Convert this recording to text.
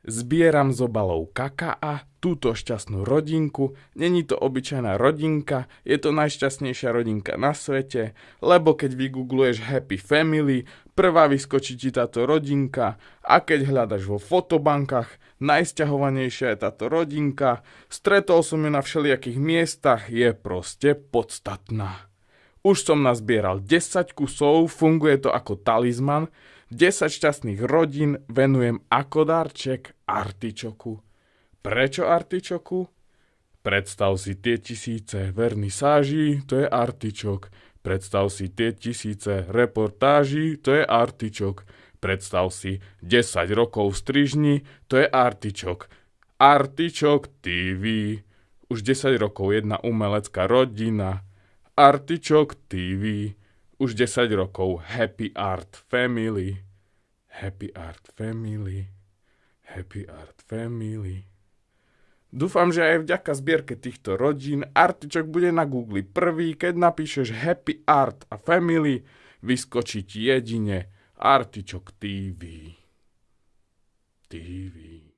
Zbieram z obalov kakaa túto šťastnú rodinku. Není to obyčajná rodinka, je to najšťastnejšia rodinka na svete, lebo keď vygoogluješ Happy Family, prvá vyskočí ti táto rodinka a keď hľadaš vo fotobankách, najsťahovanejšia je táto rodinka, stretol som ju na všelijakých miestach, je proste podstatná. Už som nazbieral 10 kusov, funguje to ako talizman, 10 šťastných rodín venujem ako darček artičoku. Prečo artičoku? Predstav si tie tisíce vernisáží, to je artičok. Predstav si tie tisíce reportáží, to je artičok. Predstav si 10 rokov strižni, to je artičok. Artičok TV. Už 10 rokov jedna umelecká rodina. Artičok TV už 10 rokov Happy Art Family. Happy Art Family. Happy Art Family. Dúfam, že aj vďaka zbierke týchto rodín Artičok bude na Google prvý, keď napíšeš Happy Art a Family, vyskočí ti jedine Artičok TV. TV.